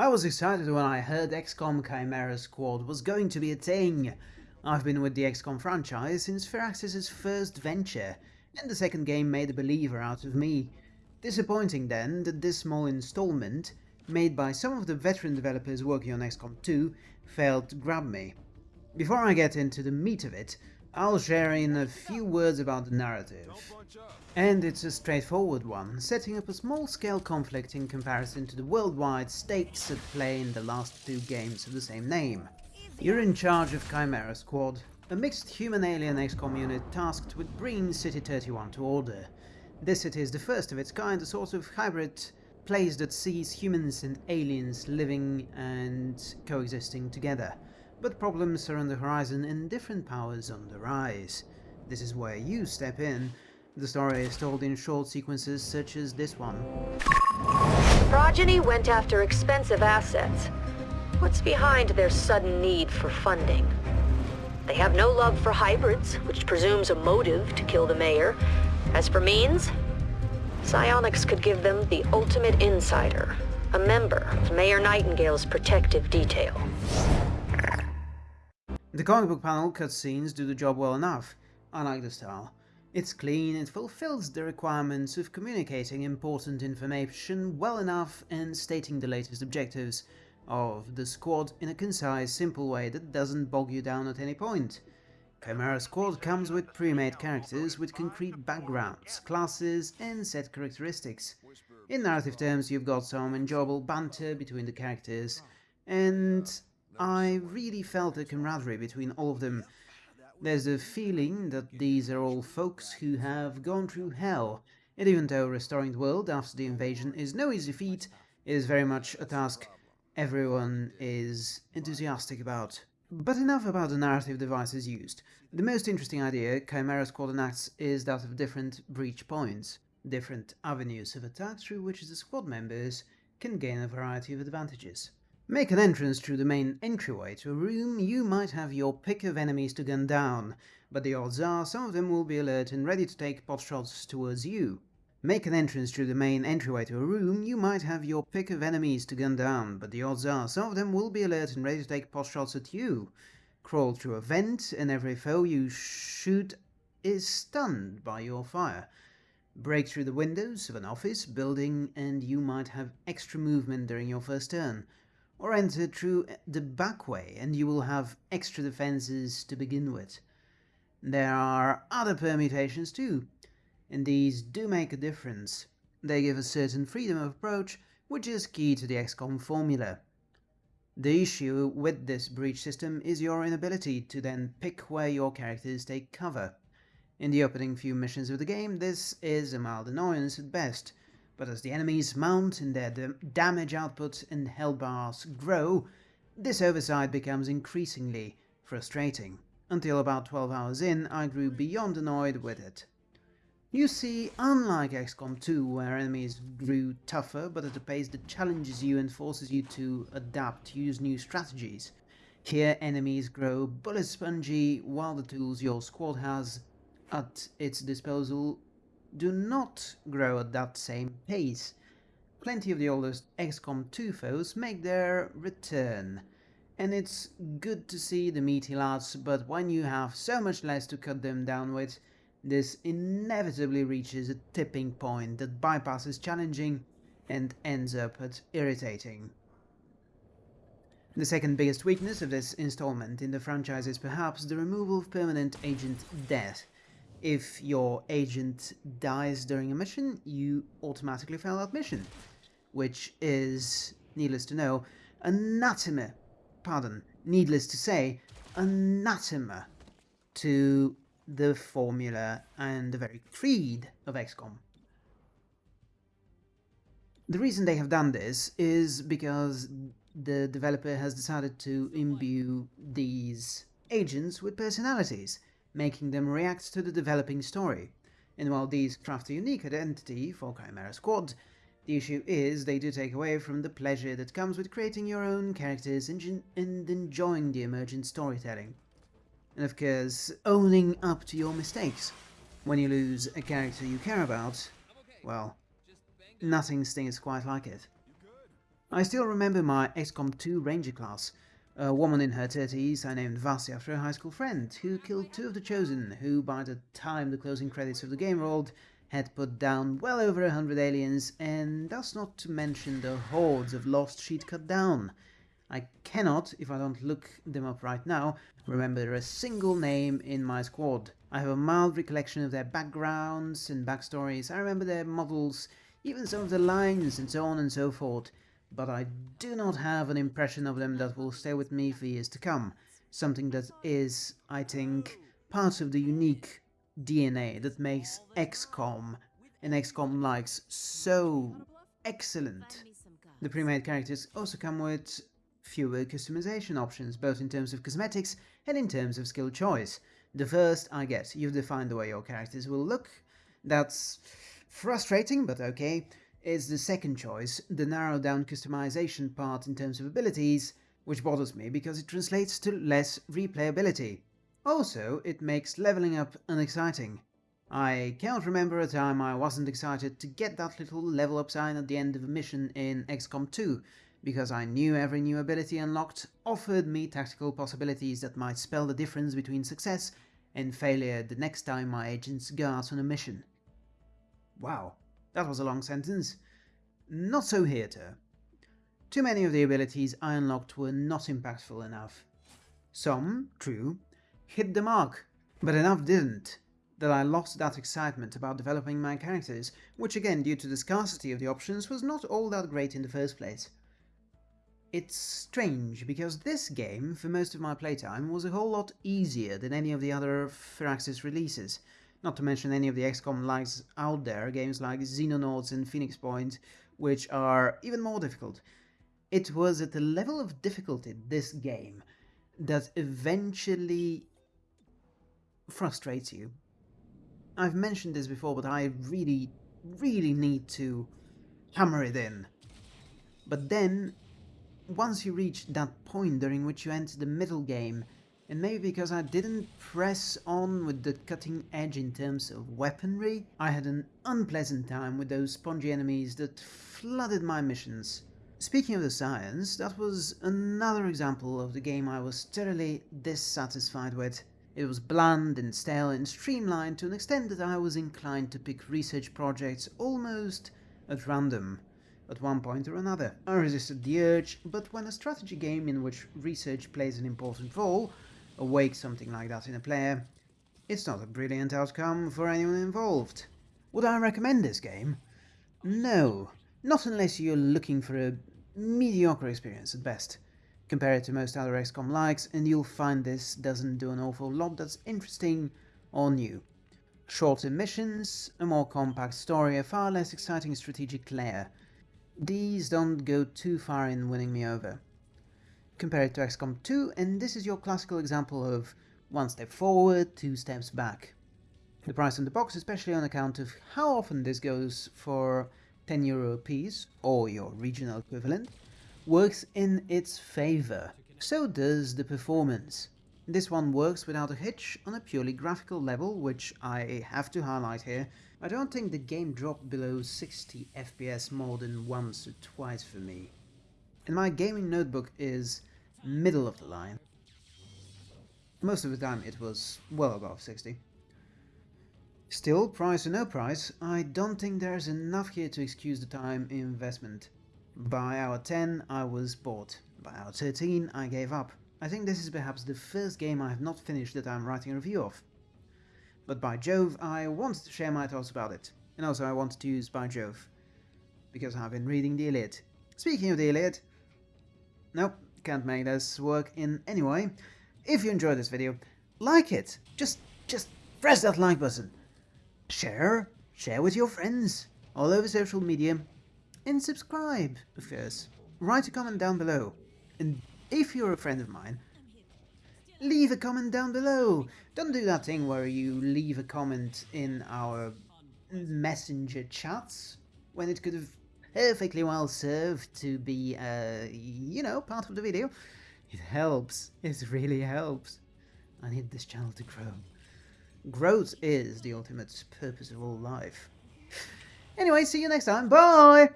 I was excited when I heard XCOM Chimera Squad was going to be a thing. I've been with the XCOM franchise since Firaxis' first venture, and the second game made a believer out of me. Disappointing then that this small installment, made by some of the veteran developers working on XCOM 2, failed to grab me. Before I get into the meat of it, I'll share in a few words about the narrative. And it's a straightforward one, setting up a small-scale conflict in comparison to the worldwide stakes at play in the last two games of the same name. You're in charge of Chimera Squad, a mixed human-alien XCOM unit tasked with bringing City-31 to order. This city is the first of its kind, a sort of hybrid place that sees humans and aliens living and coexisting together. But problems are on the horizon and different powers on the rise. This is where you step in. The story is told in short sequences such as this one. Progeny went after expensive assets. What's behind their sudden need for funding? They have no love for hybrids, which presumes a motive to kill the mayor, as for means, psionics could give them the ultimate insider, a member of Mayor Nightingale's protective detail. The comic book panel cutscenes do the job well enough. I like the style. It's clean, it fulfills the requirements of communicating important information well enough and stating the latest objectives of the squad in a concise, simple way that doesn't bog you down at any point. Chimera Squad comes with pre-made characters with concrete backgrounds, classes and set characteristics. In narrative terms you've got some enjoyable banter between the characters, and I really felt a camaraderie between all of them. There's a feeling that these are all folks who have gone through hell, and even though restoring the world after the invasion is no easy feat, it is very much a task everyone is enthusiastic about. But enough about the narrative devices used. The most interesting idea Chimera Squad enacts is that of different breach points, different avenues of attack through which the squad members can gain a variety of advantages. Make an entrance through the main entryway to a room, you might have your pick of enemies to gun down, but the odds are some of them will be alert and ready to take potshots towards you. Make an entrance through the main entryway to a room, you might have your pick of enemies to gun down, but the odds are some of them will be alert and ready to take pot shots at you. Crawl through a vent, and every foe you shoot is stunned by your fire. Break through the windows of an office, building, and you might have extra movement during your first turn. Or enter through the back way, and you will have extra defenses to begin with. There are other permutations too and these do make a difference. They give a certain freedom of approach, which is key to the XCOM formula. The issue with this breach system is your inability to then pick where your characters take cover. In the opening few missions of the game, this is a mild annoyance at best, but as the enemies mount and their damage output and health bars grow, this oversight becomes increasingly frustrating. Until about 12 hours in, I grew beyond annoyed with it. You see, unlike XCOM 2, where enemies grew tougher but at a pace that challenges you and forces you to adapt use new strategies, here enemies grow bullet spongy while the tools your squad has at its disposal do not grow at that same pace. Plenty of the oldest XCOM 2 foes make their return, and it's good to see the meaty lads, but when you have so much less to cut them down with, this inevitably reaches a tipping point that bypasses challenging and ends up at irritating. The second biggest weakness of this installment in the franchise is perhaps the removal of permanent agent death. If your agent dies during a mission, you automatically fail that mission, which is, needless to know, anathema, pardon, needless to say, anathema to the formula and the very creed of XCOM. The reason they have done this is because the developer has decided to imbue these agents with personalities, making them react to the developing story. And while these craft a unique identity for Chimera Squad, the issue is they do take away from the pleasure that comes with creating your own characters and, and enjoying the emergent storytelling and of course owning up to your mistakes. When you lose a character you care about, well, nothing stings quite like it. I still remember my XCOM 2 Ranger class, a woman in her 30s I named Vasi after a high school friend, who killed two of the Chosen, who by the time the closing credits of the game rolled, had put down well over a hundred aliens, and that's not to mention the hordes of lost she'd cut down. I cannot, if I don't look them up right now, remember a single name in my squad. I have a mild recollection of their backgrounds and backstories, I remember their models, even some of the lines and so on and so forth, but I do not have an impression of them that will stay with me for years to come. Something that is, I think, part of the unique DNA that makes XCOM and XCOM likes so excellent. The pre-made characters also come with fewer customization options, both in terms of cosmetics and in terms of skill choice. The first, I guess, you've defined the way your characters will look. That's frustrating, but okay is the second choice, the narrow down customization part in terms of abilities, which bothers me because it translates to less replayability. Also, it makes leveling up unexciting. I cannot remember a time I wasn't excited to get that little level up sign at the end of a mission in XCOM 2, because I knew every new ability unlocked offered me tactical possibilities that might spell the difference between success and failure the next time my agents go out on a mission. Wow, that was a long sentence. Not so here, too. Too many of the abilities I unlocked were not impactful enough. Some, true, hit the mark, but enough didn't, that I lost that excitement about developing my characters, which again, due to the scarcity of the options, was not all that great in the first place. It's strange, because this game, for most of my playtime, was a whole lot easier than any of the other Firaxis releases, not to mention any of the XCOM likes out there, games like Xenonauts and Phoenix Point, which are even more difficult. It was at the level of difficulty this game that eventually frustrates you. I've mentioned this before, but I really, really need to hammer it in. But then, once you reach that point during which you enter the middle game, and maybe because I didn't press on with the cutting edge in terms of weaponry, I had an unpleasant time with those spongy enemies that flooded my missions. Speaking of the science, that was another example of the game I was thoroughly dissatisfied with. It was bland and stale and streamlined to an extent that I was inclined to pick research projects almost at random at one point or another. I resisted the urge, but when a strategy game in which research plays an important role awake something like that in a player, it's not a brilliant outcome for anyone involved. Would I recommend this game? No, not unless you're looking for a mediocre experience at best. Compare it to most other XCOM likes and you'll find this doesn't do an awful lot that's interesting or new. Shorter missions, a more compact story, a far less exciting strategic layer. These don't go too far in winning me over compare it to XCOM 2, and this is your classical example of one step forward, two steps back. The price on the box, especially on account of how often this goes for 10 euro piece, or your regional equivalent, works in its favour. So does the performance. This one works without a hitch on a purely graphical level, which I have to highlight here. I don't think the game dropped below 60 FPS more than once or twice for me. And my gaming notebook is middle of the line. Most of the time it was well above 60. Still, price or no price, I don't think there's enough here to excuse the time investment. By hour 10 I was bored, by hour 13 I gave up. I think this is perhaps the first game I have not finished that I'm writing a review of. But by Jove, I wanted to share my thoughts about it. And also I wanted to use by Jove. Because I've been reading the Iliad. Speaking of the Iliad... Nope, can't make this work in any way. If you enjoyed this video, like it. Just, just press that like button. Share, share with your friends, all over social media. And subscribe, of course. Write a comment down below. And if you're a friend of mine, leave a comment down below. Don't do that thing where you leave a comment in our messenger chats when it could have perfectly well served to be, uh, you know, part of the video. It helps. It really helps. I need this channel to grow. Growth is the ultimate purpose of all life. Anyway, see you next time. Bye!